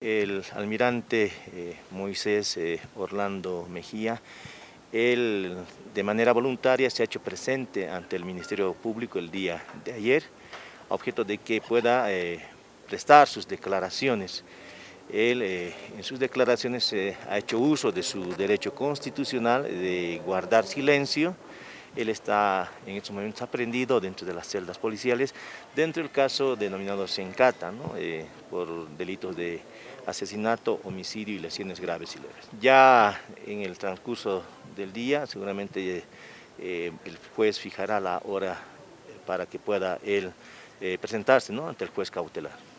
El almirante eh, Moisés eh, Orlando Mejía, él de manera voluntaria se ha hecho presente ante el Ministerio Público el día de ayer, objeto de que pueda eh, prestar sus declaraciones. Él en sus declaraciones ha hecho uso de su derecho constitucional de guardar silencio, él está en estos momentos aprendido dentro de las celdas policiales, dentro del caso denominado Sencata, ¿no? por delitos de asesinato, homicidio y lesiones graves y leves. Ya en el transcurso del día seguramente eh, el juez fijará la hora para que pueda él eh, presentarse ante el juez cautelar.